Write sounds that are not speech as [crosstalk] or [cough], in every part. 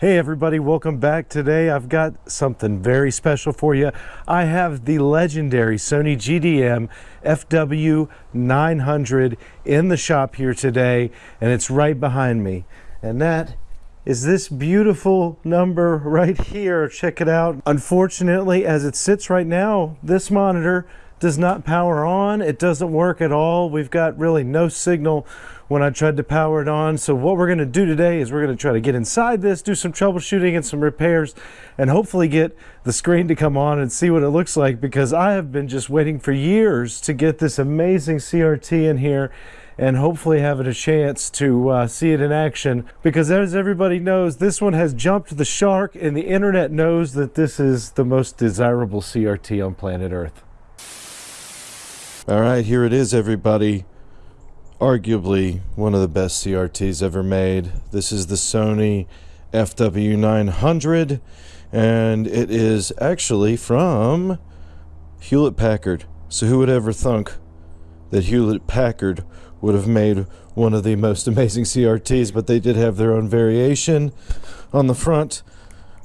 Hey everybody, welcome back. Today I've got something very special for you. I have the legendary Sony GDM FW900 in the shop here today and it's right behind me. And that is this beautiful number right here. Check it out. Unfortunately, as it sits right now, this monitor does not power on. It doesn't work at all. We've got really no signal when I tried to power it on. So what we're gonna do today is we're gonna try to get inside this, do some troubleshooting and some repairs, and hopefully get the screen to come on and see what it looks like because I have been just waiting for years to get this amazing CRT in here and hopefully having a chance to uh, see it in action because as everybody knows this one has jumped the shark and the internet knows that this is the most desirable CRT on planet earth. All right, here it is everybody arguably one of the best CRTs ever made. This is the Sony FW900 and it is actually from Hewlett Packard. So who would ever thunk that Hewlett Packard would have made one of the most amazing CRTs, but they did have their own variation. On the front,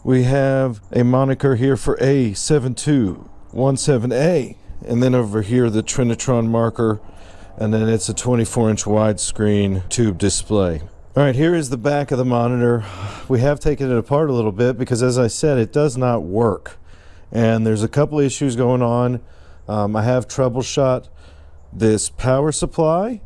we have a moniker here for A7217A, and then over here the Trinitron marker and then it's a 24 inch widescreen tube display. All right, here is the back of the monitor. We have taken it apart a little bit because as I said, it does not work. And there's a couple issues going on. Um, I have troubleshot this power supply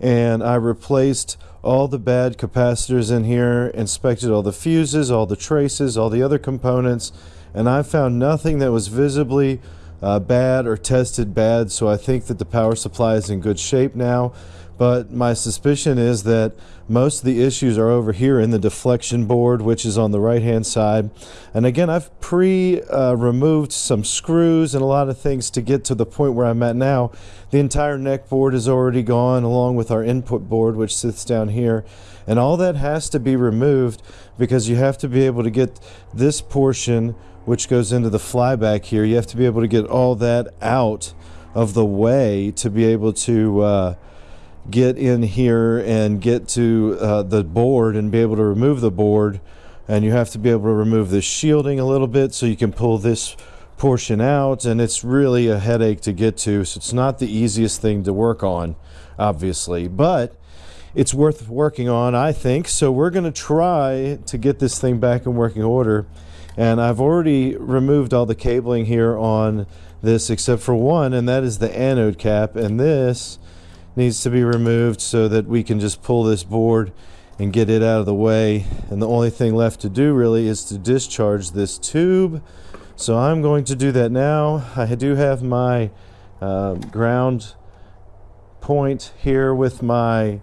and I replaced all the bad capacitors in here, inspected all the fuses, all the traces, all the other components, and I found nothing that was visibly uh, bad or tested bad, so I think that the power supply is in good shape now. But my suspicion is that most of the issues are over here in the deflection board, which is on the right hand side. And again, I've pre-removed uh, some screws and a lot of things to get to the point where I'm at now. The entire neck board is already gone along with our input board, which sits down here. And all that has to be removed because you have to be able to get this portion which goes into the flyback here. You have to be able to get all that out of the way to be able to uh, get in here and get to uh, the board and be able to remove the board. And you have to be able to remove the shielding a little bit so you can pull this portion out. And it's really a headache to get to. So it's not the easiest thing to work on, obviously. But it's worth working on, I think. So we're going to try to get this thing back in working order. And I've already removed all the cabling here on this except for one, and that is the anode cap. And this needs to be removed so that we can just pull this board and get it out of the way. And the only thing left to do really is to discharge this tube. So I'm going to do that now. I do have my uh, ground point here with my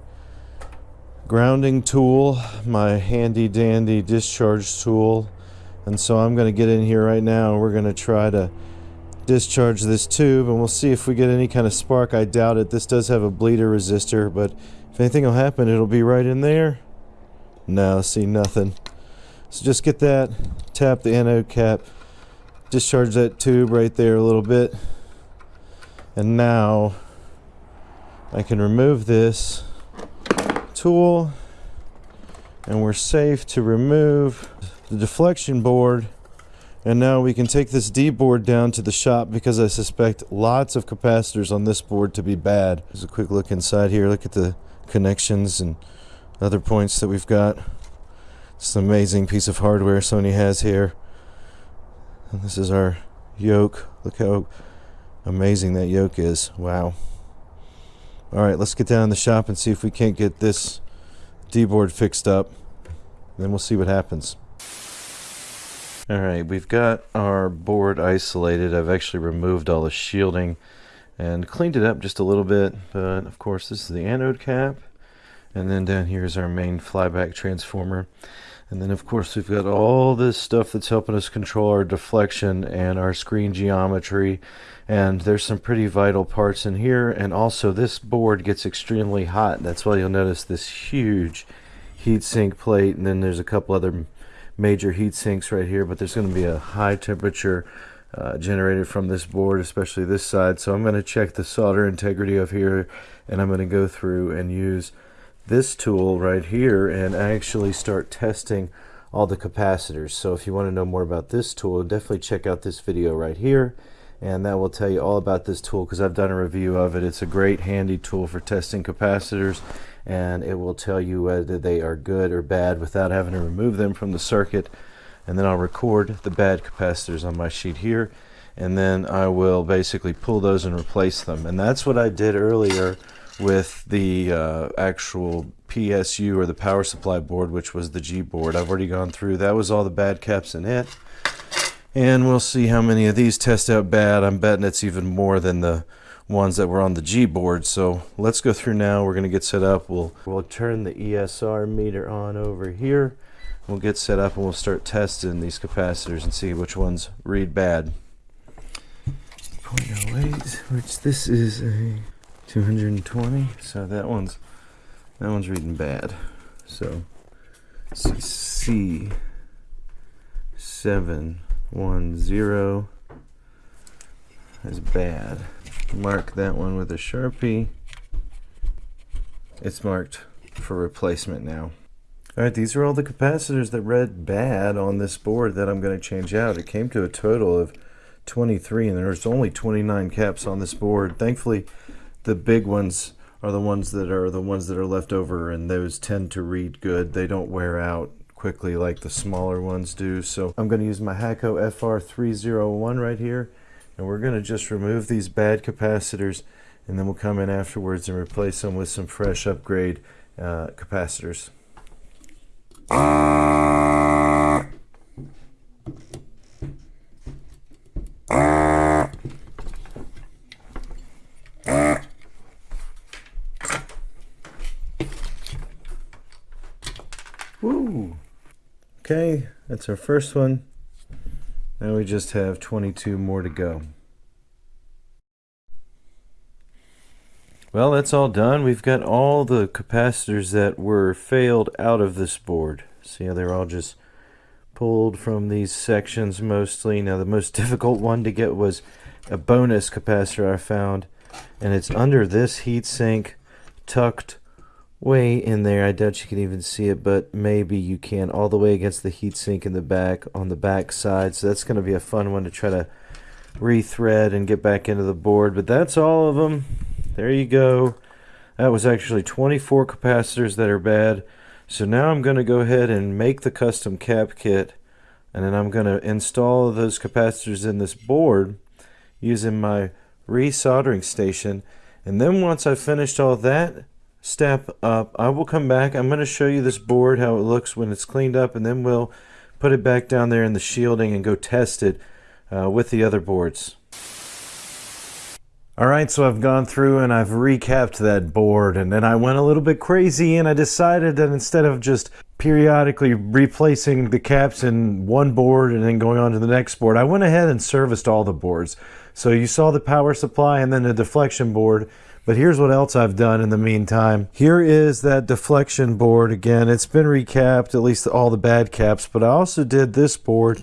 grounding tool, my handy dandy discharge tool. And so I'm going to get in here right now and we're going to try to discharge this tube and we'll see if we get any kind of spark. I doubt it. This does have a bleeder resistor, but if anything will happen, it'll be right in there. No, see nothing. So just get that, tap the anode cap, discharge that tube right there a little bit. And now I can remove this tool and we're safe to remove the deflection board and now we can take this D board down to the shop because I suspect lots of capacitors on this board to be bad. There's a quick look inside here. Look at the connections and other points that we've got. It's an amazing piece of hardware Sony has here. And this is our yoke. Look how amazing that yoke is. Wow. All right, let's get down in the shop and see if we can't get this D board fixed up. Then we'll see what happens. All right, we've got our board isolated. I've actually removed all the shielding and cleaned it up just a little bit. But of course, this is the anode cap. And then down here is our main flyback transformer. And then of course we've got all this stuff that's helping us control our deflection and our screen geometry. And there's some pretty vital parts in here. And also this board gets extremely hot. That's why you'll notice this huge heatsink plate. And then there's a couple other major heat sinks right here, but there's going to be a high temperature uh, generated from this board, especially this side. So I'm going to check the solder integrity of here, and I'm going to go through and use this tool right here and actually start testing all the capacitors. So if you want to know more about this tool, definitely check out this video right here and that will tell you all about this tool because I've done a review of it. It's a great handy tool for testing capacitors and it will tell you whether they are good or bad without having to remove them from the circuit. And then I'll record the bad capacitors on my sheet here and then I will basically pull those and replace them. And that's what I did earlier with the uh, actual PSU or the power supply board which was the G board. I've already gone through. That was all the bad caps in it. And we'll see how many of these test out bad. I'm betting it's even more than the ones that were on the G board. So let's go through now. We're gonna get set up. We'll we'll turn the ESR meter on over here. We'll get set up and we'll start testing these capacitors and see which ones read bad. 0.08 which this is a 220 so that one's that one's reading bad. So C 710 is bad mark that one with a sharpie it's marked for replacement now Alright, these are all the capacitors that read bad on this board that I'm going to change out. It came to a total of 23 and there's only 29 caps on this board. Thankfully, the big ones are the ones that are the ones that are left over and those tend to read good. They don't wear out quickly like the smaller ones do. So I'm going to use my Hakko FR301 right here and we're going to just remove these bad capacitors and then we'll come in afterwards and replace them with some fresh upgrade uh, capacitors. Woo! Okay, that's our first one. Now we just have 22 more to go. Well, that's all done. We've got all the capacitors that were failed out of this board. See how they're all just pulled from these sections mostly. Now the most [laughs] difficult one to get was a bonus capacitor I found. And it's under this heatsink, tucked way in there. I doubt you can even see it, but maybe you can. All the way against the heatsink in the back, on the back side. So that's going to be a fun one to try to rethread and get back into the board. But that's all of them. There you go. That was actually 24 capacitors that are bad. So now I'm going to go ahead and make the custom cap kit and then I'm going to install those capacitors in this board using my resoldering station and then once I've finished all that step up I will come back I'm going to show you this board how it looks when it's cleaned up and then we'll put it back down there in the shielding and go test it uh, with the other boards. Alright, so I've gone through and I've recapped that board and then I went a little bit crazy and I decided that instead of just periodically replacing the caps in one board and then going on to the next board, I went ahead and serviced all the boards. So you saw the power supply and then the deflection board, but here's what else I've done in the meantime. Here is that deflection board again. It's been recapped, at least all the bad caps, but I also did this board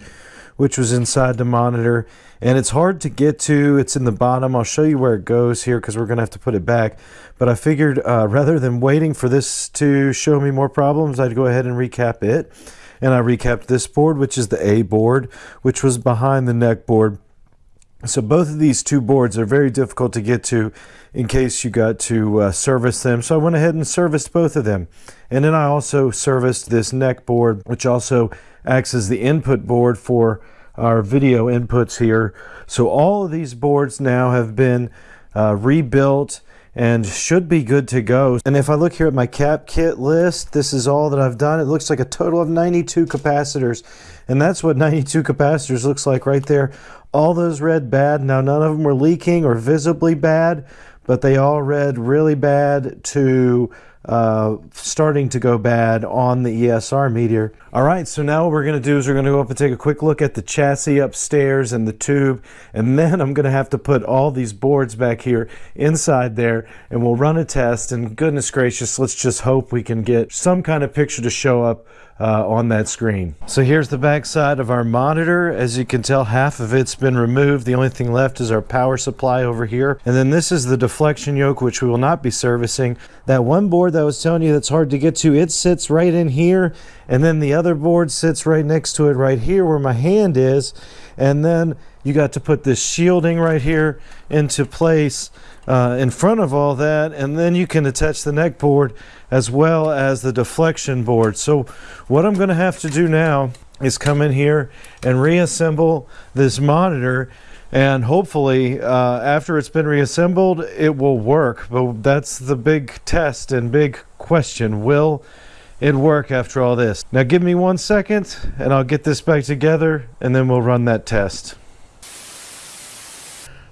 which was inside the monitor and it's hard to get to. It's in the bottom. I'll show you where it goes here because we're gonna have to put it back. But I figured uh, rather than waiting for this to show me more problems I'd go ahead and recap it. And I recapped this board which is the A board which was behind the neck board so both of these two boards are very difficult to get to in case you got to uh, service them. So I went ahead and serviced both of them. And then I also serviced this neck board, which also acts as the input board for our video inputs here. So all of these boards now have been uh, rebuilt and should be good to go. And if I look here at my cap kit list, this is all that I've done. It looks like a total of 92 capacitors. And that's what 92 capacitors looks like right there. All those read bad. Now, none of them were leaking or visibly bad, but they all read really bad to uh, starting to go bad on the ESR meter. All right, so now what we're going to do is we're going to go up and take a quick look at the chassis upstairs and the tube, and then I'm going to have to put all these boards back here inside there, and we'll run a test, and goodness gracious, let's just hope we can get some kind of picture to show up uh, on that screen. So here's the back side of our monitor. As you can tell, half of it's been removed. The only thing left is our power supply over here. And then this is the deflection yoke, which we will not be servicing. That one board that I was telling you that's hard to get to, it sits right in here. And then the other board sits right next to it right here where my hand is. And then you got to put this shielding right here into place uh, in front of all that. And then you can attach the neck board as well as the deflection board. So what I'm going to have to do now is come in here and reassemble this monitor. And hopefully uh, after it's been reassembled it will work. But that's the big test and big question. Will it work after all this now give me one second and I'll get this back together and then we'll run that test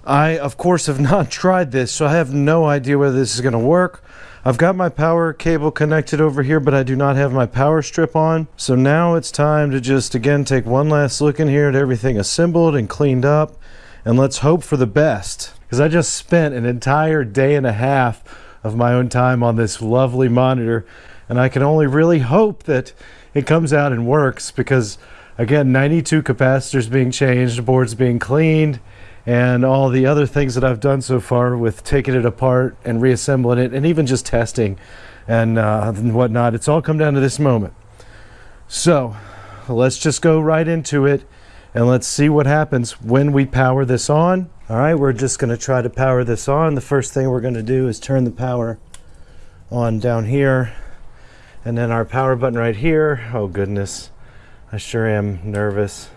I of course have [laughs] not tried this so I have no idea whether this is going to work I've got my power cable connected over here, but I do not have my power strip on. So now it's time to just, again, take one last look in here at everything assembled and cleaned up and let's hope for the best. Because I just spent an entire day and a half of my own time on this lovely monitor, and I can only really hope that it comes out and works because, again, 92 capacitors being changed, boards being cleaned, and all the other things that I've done so far with taking it apart and reassembling it, and even just testing and, uh, and whatnot. It's all come down to this moment. So let's just go right into it and let's see what happens when we power this on. All right, we're just gonna try to power this on. The first thing we're gonna do is turn the power on down here and then our power button right here. Oh goodness, I sure am nervous.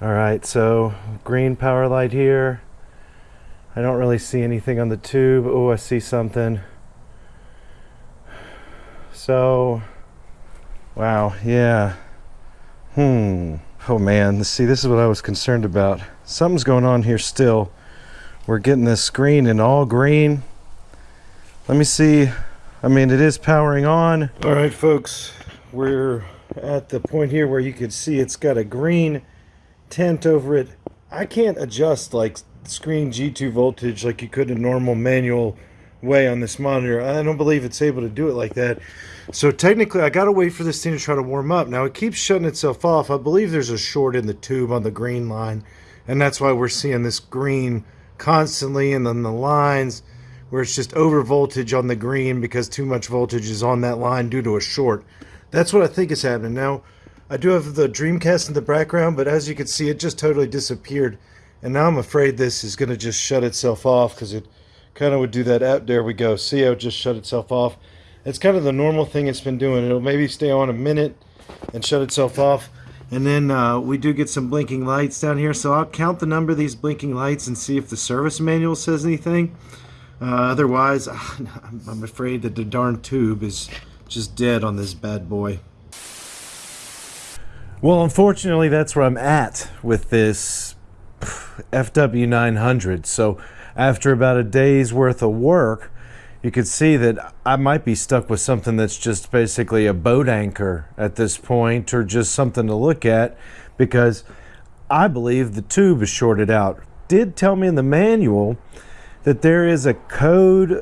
All right, so green power light here. I don't really see anything on the tube. Oh, I see something. So Wow, yeah. Hmm. Oh man, see, this is what I was concerned about. Something's going on here still. We're getting this screen in all green. Let me see. I mean, it is powering on. All right, folks, we're at the point here where you can see it's got a green tint over it. I can't adjust like screen G2 voltage like you could in a normal manual way on this monitor. I don't believe it's able to do it like that. So technically, I got to wait for this thing to try to warm up. Now, it keeps shutting itself off. I believe there's a short in the tube on the green line, and that's why we're seeing this green constantly, and then the lines where it's just over voltage on the green because too much voltage is on that line due to a short. That's what I think is happening. Now, I do have the Dreamcast in the background, but as you can see, it just totally disappeared. And now I'm afraid this is going to just shut itself off because it kind of would do that out. There we go. See how it just shut itself off. It's kind of the normal thing it's been doing. It'll maybe stay on a minute and shut itself off. And then uh, we do get some blinking lights down here. So I'll count the number of these blinking lights and see if the service manual says anything. Uh, otherwise, [sighs] I'm afraid that the darn tube is just dead on this bad boy. Well, unfortunately, that's where I'm at with this [sighs] FW900. So after about a day's worth of work, you could see that I might be stuck with something that's just basically a boat anchor at this point or just something to look at because I believe the tube is shorted out. Did tell me in the manual that there is a code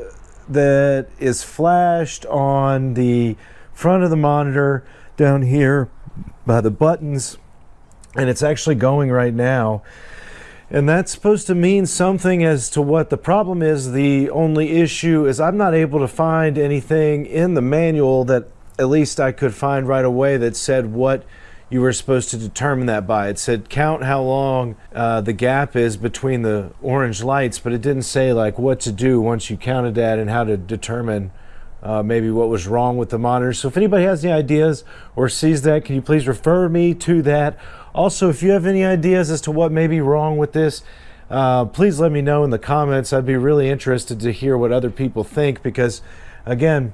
that is flashed on the front of the monitor down here by the buttons and it's actually going right now and that's supposed to mean something as to what the problem is. The only issue is I'm not able to find anything in the manual that at least I could find right away that said what you were supposed to determine that by. It said count how long uh, the gap is between the orange lights, but it didn't say like what to do once you counted that and how to determine uh, maybe what was wrong with the monitor. So if anybody has any ideas or sees that, can you please refer me to that? Also, if you have any ideas as to what may be wrong with this, uh, please let me know in the comments. I'd be really interested to hear what other people think because, again,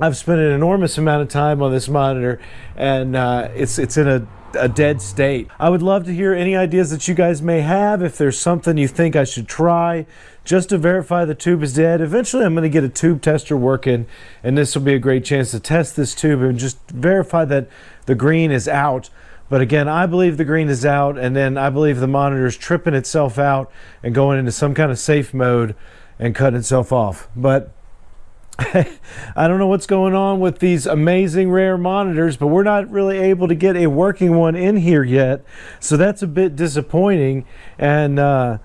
I've spent an enormous amount of time on this monitor and uh, it's, it's in a, a dead state. I would love to hear any ideas that you guys may have. If there's something you think I should try just to verify the tube is dead. Eventually I'm going to get a tube tester working and this will be a great chance to test this tube and just verify that the green is out but again, I believe the green is out, and then I believe the monitor is tripping itself out and going into some kind of safe mode and cutting itself off. But [laughs] I don't know what's going on with these amazing rare monitors, but we're not really able to get a working one in here yet. So that's a bit disappointing. And uh,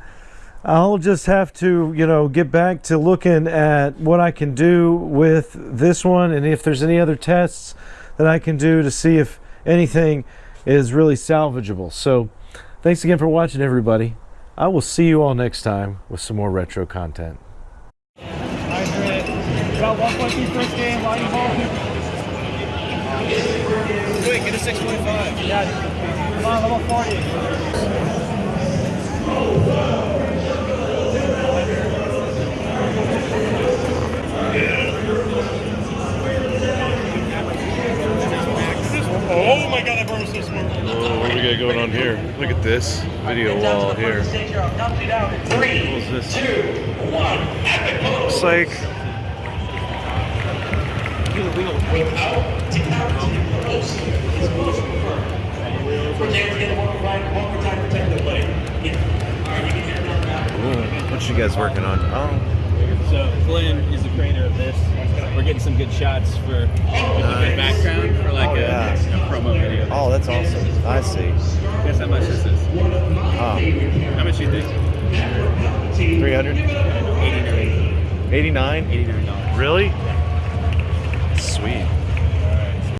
I'll just have to, you know, get back to looking at what I can do with this one and if there's any other tests that I can do to see if anything is really salvageable. So, thanks again for watching, everybody. I will see you all next time with some more retro content. Nice hit. About 1.2 first game, line ball. Wait, get a 625. Yeah, come on, level 40. Oh my god, that burn was so smart. Oh, what do we got going on here? Look at this video wall here. What's this? two, right one more time for technical play. Yeah. All right, you can hear it on that. what you guys working on? Oh, So Glenn is the creator of this. We're getting some good shots for good background for like Oh, a, yeah. a promo video. oh, that's awesome. I see. Guess how much this is? Oh, How much you think? 300? 89. 89? $89. Really? Sweet.